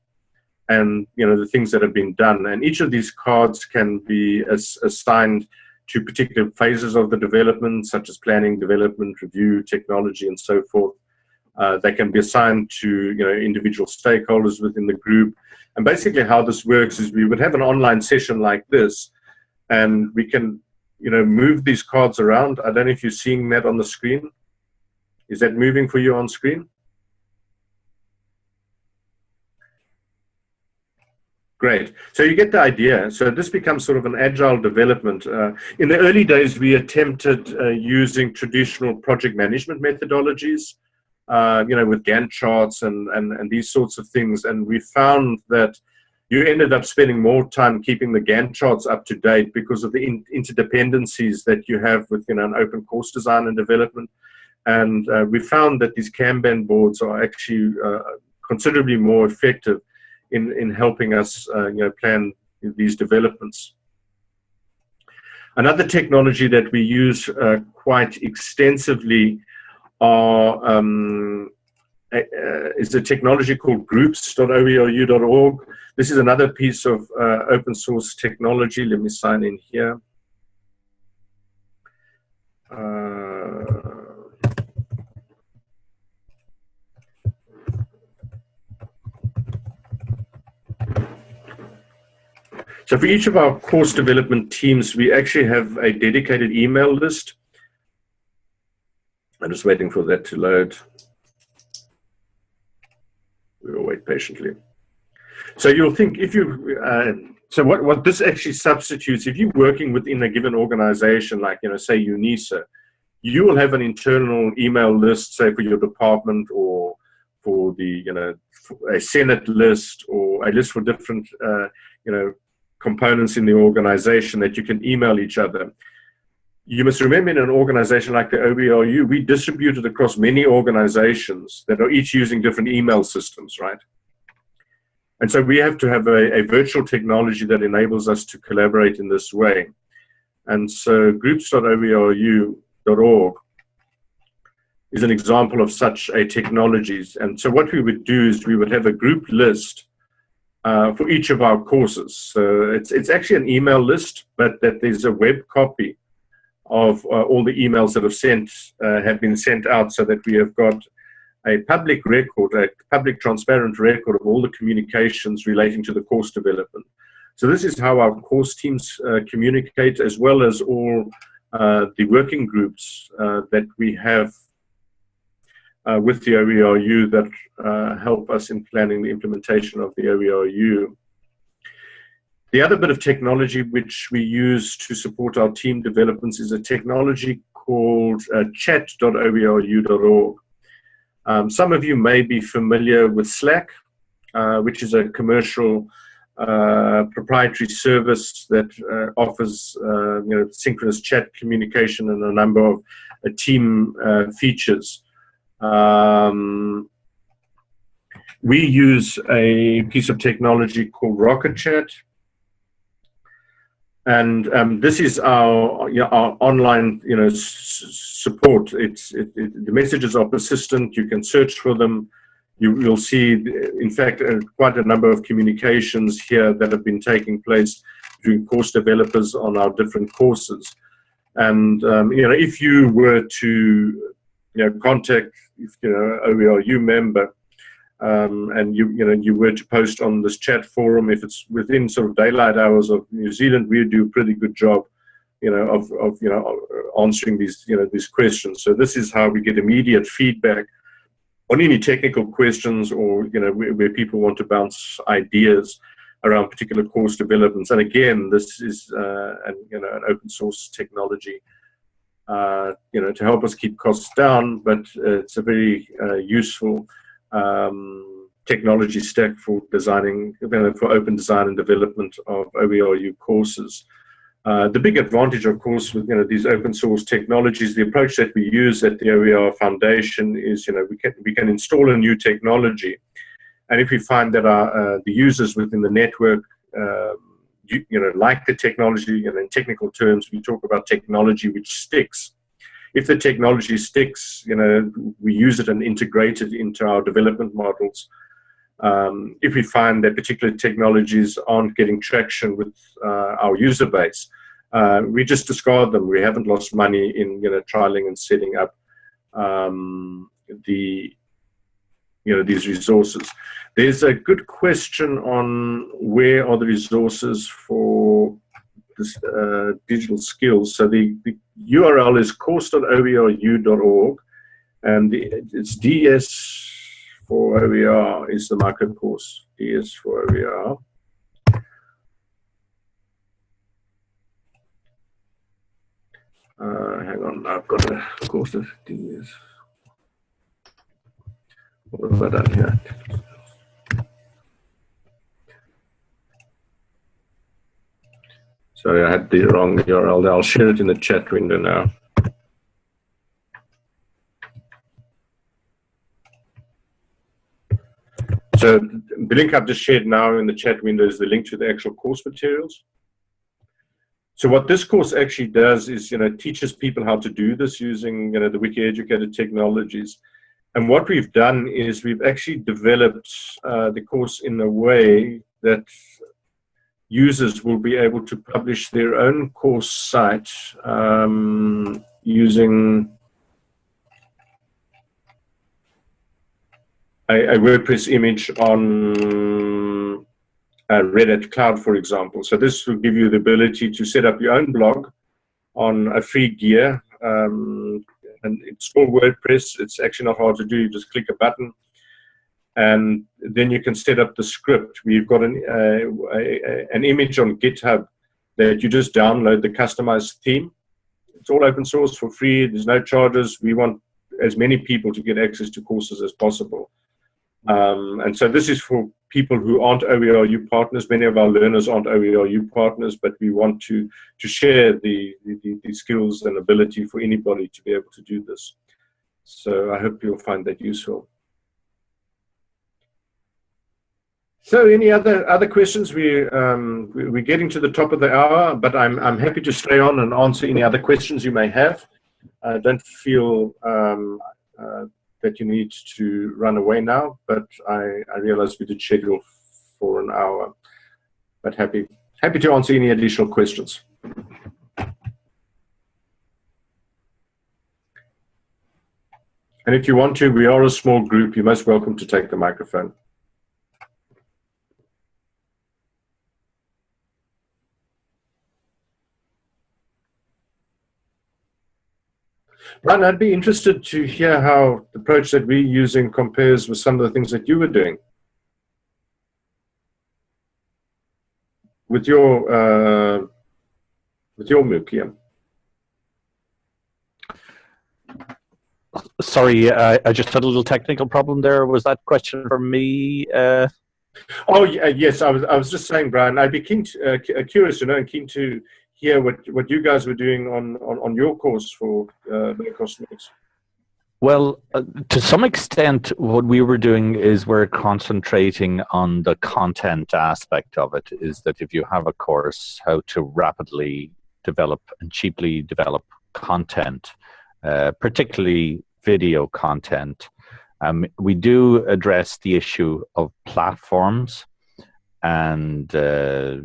and you know the things that have been done. And each of these cards can be as, assigned to particular phases of the development, such as planning, development, review, technology, and so forth. Uh, they can be assigned to you know individual stakeholders within the group. And basically, how this works is we would have an online session like this, and we can you know move these cards around. I don't know if you're seeing that on the screen. Is that moving for you on screen? Great. So you get the idea. So this becomes sort of an agile development. Uh, in the early days, we attempted uh, using traditional project management methodologies, uh, you know, with Gantt charts and, and, and these sorts of things. And we found that you ended up spending more time keeping the Gantt charts up to date because of the in interdependencies that you have within an open course design and development. And uh, we found that these Kanban boards are actually uh, considerably more effective in, in helping us uh, you know, plan these developments. Another technology that we use uh, quite extensively are, um, uh, is a technology called groups.oeru.org. This is another piece of uh, open source technology. Let me sign in here. So for each of our course development teams, we actually have a dedicated email list. I'm just waiting for that to load. We will wait patiently. So you'll think if you, uh, so what, what this actually substitutes, if you're working within a given organization, like, you know, say UNISA, you will have an internal email list, say for your department or for the, you know, a Senate list or a list for different, uh, you know, components in the organization that you can email each other. You must remember in an organization like the OERU, we distribute it across many organizations that are each using different email systems, right? And so we have to have a, a virtual technology that enables us to collaborate in this way. And so groups.oeru.org is an example of such a technologies. And so what we would do is we would have a group list uh, for each of our courses. So it's, it's actually an email list, but that there's a web copy of uh, all the emails that have sent uh, have been sent out so that we have got a public record, a public transparent record of all the communications relating to the course development. So this is how our course teams uh, communicate as well as all uh, the working groups that we have uh, with the OERU that uh, help us in planning the implementation of the OERU. The other bit of technology which we use to support our team developments is a technology called uh, chat.oeru.org. Um, some of you may be familiar with Slack, uh, which is a commercial uh, proprietary service that uh, offers uh, you know synchronous chat communication and a number of uh, team uh, features. Um, we use a piece of technology called Rocket Chat. And um, this is our, you know, our online, you know, support. It's it, it, the messages are persistent. You can search for them you, will see, in fact, uh, quite a number of communications here that have been taking place between course developers on our different courses. And, um, you know, if you were to, you know, contact, if, you know, OERU member, um, and you, you know, you were to post on this chat forum, if it's within sort of daylight hours of New Zealand, we do a pretty good job, you know, of, of you know, answering these, you know, these questions. So this is how we get immediate feedback on any technical questions or you know where, where, people want to bounce ideas around particular course developments. And again, this is uh, an, you know an open source technology. Uh, you know, to help us keep costs down, but it's a very uh, useful um, technology stack for designing, you know, for open design and development of OERU courses. Uh, the big advantage, of course, with you know these open source technologies, the approach that we use at the OER Foundation is you know we can we can install a new technology, and if we find that our uh, the users within the network um, you, you, know like the technology, and in technical terms we talk about technology which sticks. If the technology sticks, you know we use it and integrate it into our development models. Um, if we find that particular technologies aren't getting traction with uh, our user base, uh, we just discard them. We haven't lost money in you know trialing and setting up um, the you know these resources. There's a good question on where are the resources for this, uh, digital skills. So the, the URL is course.oeru.org and the, it's DS for OER is the market course. DS for OER. Uh, hang on, I've got a course of D is. What have I done here? Sorry, I had the wrong URL. I'll share it in the chat window now. So the link I've just shared now in the chat window is the link to the actual course materials. So what this course actually does is, you know, teaches people how to do this using, you know, the Wiki Educator technologies. And what we've done is we've actually developed uh, the course in a way that users will be able to publish their own course site um, using a, a WordPress image on uh, Red Hat Cloud, for example. So this will give you the ability to set up your own blog on a free gear. Um, and it's all WordPress. It's actually not hard to do. You just click a button. And then you can set up the script. We've got an, uh, a, an image on GitHub that you just download the customized theme. It's all open source for free. There's no charges. We want as many people to get access to courses as possible. Um, and so this is for people who aren't OERU partners. Many of our learners aren't OERU partners, but we want to, to share the, the, the, skills and ability for anybody to be able to do this. So I hope you'll find that useful. So any other other questions? We, um, we're getting to the top of the hour, but I'm, I'm happy to stay on and answer any other questions you may have. Uh, don't feel um, uh, that you need to run away now, but I, I realize we did schedule for an hour. But happy happy to answer any additional questions. And if you want to, we are a small group. You're most welcome to take the microphone. Brian, I'd be interested to hear how the approach that we're using compares with some of the things that you were doing. With your, uh, with your MOOC, yeah. Sorry, uh, I just had a little technical problem there. Was that question for me? Uh... Oh yeah, yes. I was I was just saying, Brian. I'd be keen, to, uh, curious to know, and keen to hear what what you guys were doing on on, on your course for uh, low cost. Well, uh, to some extent, what we were doing is we're concentrating on the content aspect of it. Is that if you have a course, how to rapidly develop and cheaply develop content, uh, particularly video content. Um, we do address the issue of platforms, and uh,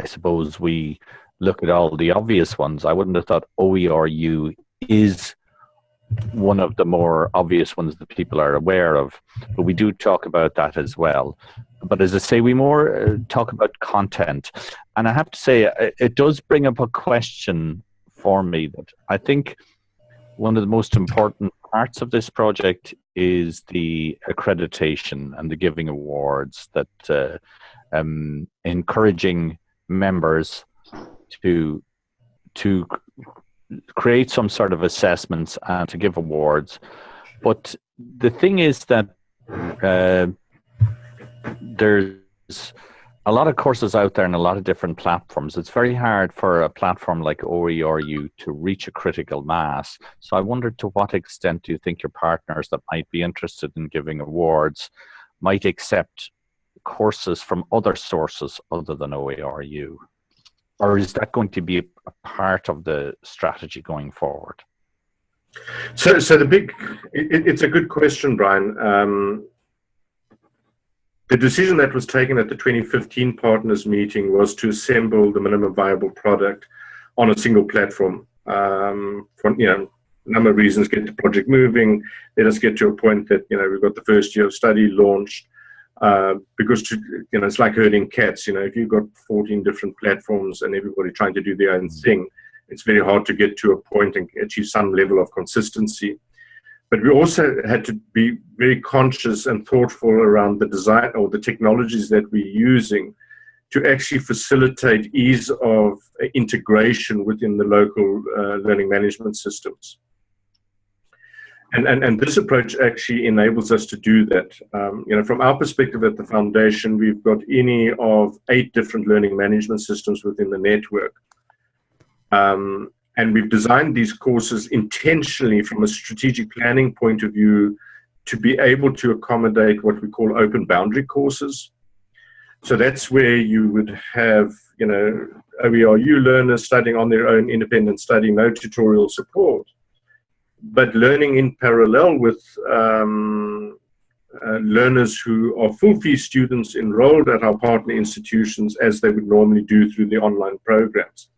I suppose we look at all the obvious ones. I wouldn't have thought OERU is one of the more obvious ones that people are aware of, but we do talk about that as well. But as I say, we more uh, talk about content, and I have to say, it, uh, it does bring up a question for me that I think one of the most important parts of this project is the accreditation and the giving awards that uh, um, encouraging members to to create some sort of assessments and to give awards. But the thing is that uh, there's a lot of courses out there and a lot of different platforms. It's very hard for a platform like OERU to reach a critical mass. So I wondered to what extent do you think your partners that might be interested in giving awards might accept courses from other sources other than OERU? Or is that going to be a part of the strategy going forward? So, so the big, it, it's a good question, Brian. Um, the decision that was taken at the 2015 partners meeting was to assemble the minimum viable product on a single platform. Um, for you know, a number of reasons, get the project moving. Let us get to a point that you know we've got the first year of study launched. Uh, because to, you know it's like herding cats. You know, if you've got 14 different platforms and everybody trying to do their own thing, it's very hard to get to a point and achieve some level of consistency. But we also had to be very conscious and thoughtful around the design or the technologies that we're using to actually facilitate ease of integration within the local uh, learning management systems. And, and, and this approach actually enables us to do that. Um, you know, from our perspective at the foundation, we've got any of eight different learning management systems within the network. Um, and we've designed these courses intentionally from a strategic planning point of view to be able to accommodate what we call open boundary courses. So that's where you would have, you know, OERU learners studying on their own independent study, no tutorial support but learning in parallel with um, uh, learners who are full fee students enrolled at our partner institutions as they would normally do through the online programs.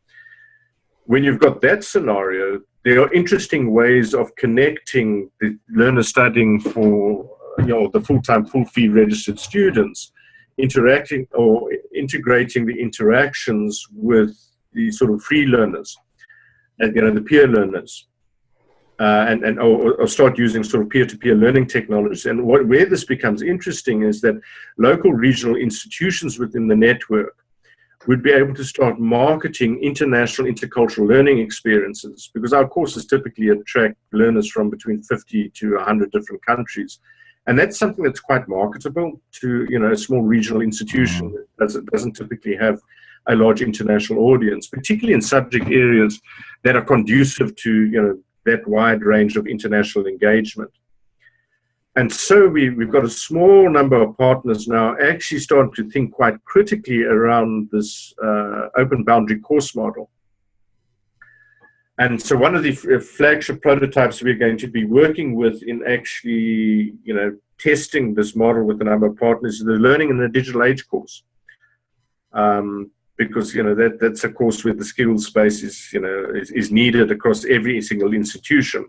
When you've got that scenario, there are interesting ways of connecting the learners studying for you know the full-time full fee registered students interacting or integrating the interactions with the sort of free learners and you know the peer learners uh, and, and or, or, start using sort of peer-to-peer -peer learning technologies. And what, where this becomes interesting is that local regional institutions within the network would be able to start marketing international intercultural learning experiences because our courses typically attract learners from between 50 to 100 different countries. And that's something that's quite marketable to you know a small regional institution mm-hmm. that doesn't, doesn't typically have a large international audience, particularly in subject areas that are conducive to you know that wide range of international engagement. And so we, we've got a small number of partners now actually starting to think quite critically around this uh, open boundary course model. And so one of the flagship prototypes we're going to be working with in actually, you know, testing this model with a number of partners is the Learning in the Digital Age course. Um, because you know that that's a course where the skills space is you know is, is needed across every single institution.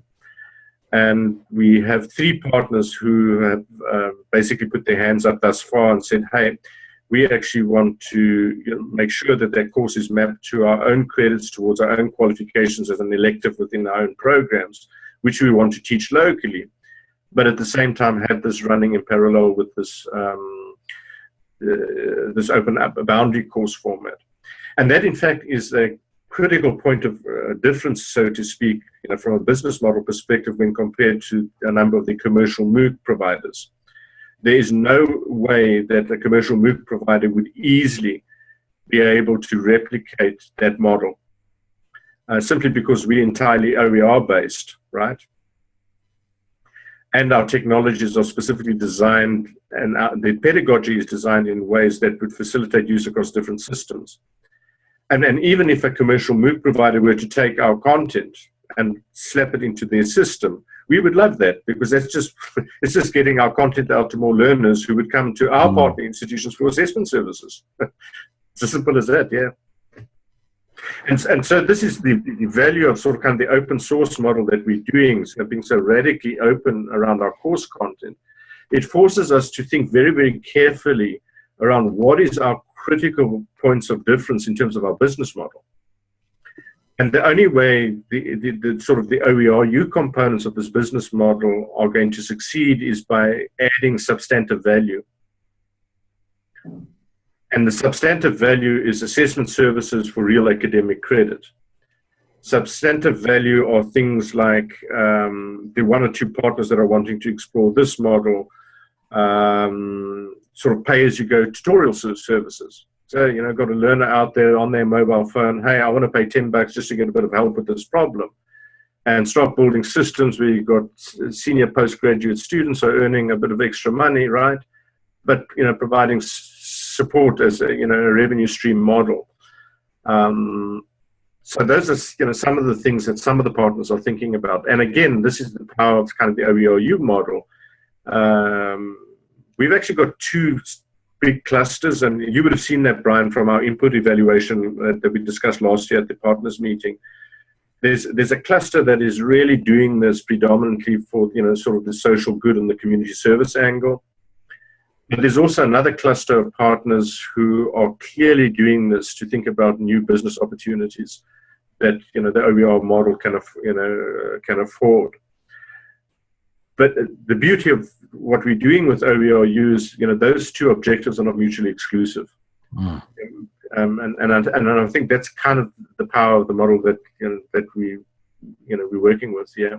And we have three partners who have uh, basically put their hands up thus far and said hey we actually want to you know, make sure that that course is mapped to our own credits towards our own qualifications as an elective within our own programs which we want to teach locally. But at the same time have this running in parallel with this um, this open up a boundary course format. And that, in fact, is a critical point of uh, difference, so to speak, you know, from a business model perspective when compared to a number of the commercial MOOC providers. there is no way that a commercial MOOC provider would easily be able to replicate that model. Uh, simply because we're entirely OER based, right? And our technologies are specifically designed and our, the pedagogy is designed in ways that would facilitate use across different systems. And, and even if a commercial MOOC provider were to take our content and slap it into their system, we would love that because that's just [LAUGHS] it's just getting our content out to more learners who would come to our mm. partner institutions for assessment services. [LAUGHS] it's as simple as that, yeah. And, and so this is the, the value of sort of kind of the open source model that we're doing, so being so radically open around our course content. It forces us to think very, very carefully around what is our critical points of difference in terms of our business model. And the only way the, the, the, sort of the OERU components of this business model are going to succeed is by adding substantive value. And the substantive value is assessment services for real academic credit. Substantive value are things like um, the one or two partners that are wanting to explore this model, um, sort of pay as you go tutorial services. So, you know, got a learner out there on their mobile phone, hey, I want to pay 10 bucks just to get a bit of help with this problem. And start building systems where you've got senior postgraduate students are earning a bit of extra money, right? But, you know, providing support as a, you know, a revenue stream model. Um, so those are, you know, some of the things that some of the partners are thinking about. And again, this is the power of kind of the OERU model. Um, we've actually got two big clusters, and you would have seen that, Brian, from our input evaluation that we discussed last year at the partners meeting. There's, there's a cluster that is really doing this predominantly for, you know, sort of the social good and the community service angle. But there's also another cluster of partners who are clearly doing this to think about new business opportunities that, you know, the OER model can, of you know, can afford. But the beauty of what we're doing with OERU is, you know, those two objectives are not mutually exclusive. Mm. Um, and, and, I, and I think that's kind of the power of the model that, you know, that we, you know, we're working with, yeah.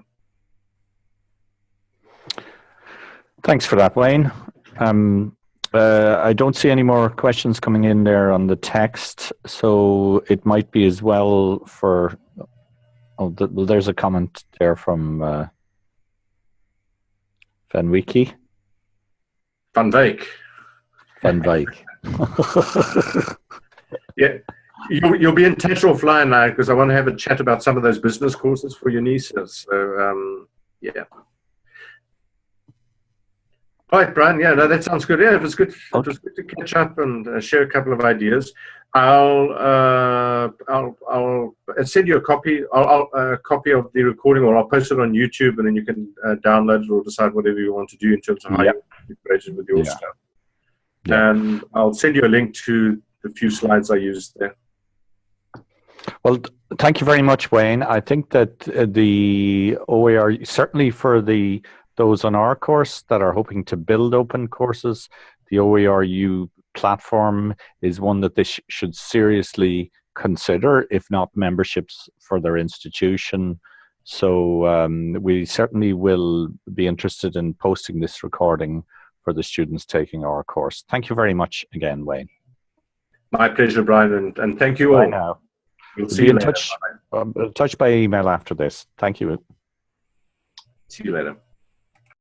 Thanks for that, Wayne. Um, uh, I don't see any more questions coming in there on the text, so it might be as well for. Oh, there's a comment there from uh, Van Wiki? Van Dijk. Van Dijk. [LAUGHS] yeah. You'll, you'll be in touch offline now because I want to have a chat about some of those business courses for your nieces. So, um, yeah. All right, Brian. Yeah, no, that sounds good. Yeah, it was good. Okay. It was good to catch up and uh, share a couple of ideas. I'll uh, I'll I'll send you a copy. I'll, I'll a copy of the recording, or I'll post it on YouTube, and then you can uh, download it or decide whatever you want to do in terms of how yep. you integrate it with your yeah. stuff. And I'll send you a link to the few slides I used there. Well, thank you very much, Wayne. I think that uh, the OER certainly for the those on our course that are hoping to build open courses, the OERU platform is one that they sh should seriously consider, if not memberships for their institution. So um, we certainly will be interested in posting this recording for the students taking our course. Thank you very much again, Wayne. My pleasure, Brian, and, and thank you all. Bye now. We'll see be you in later. touch, um, touch by email after this. Thank you. See you later.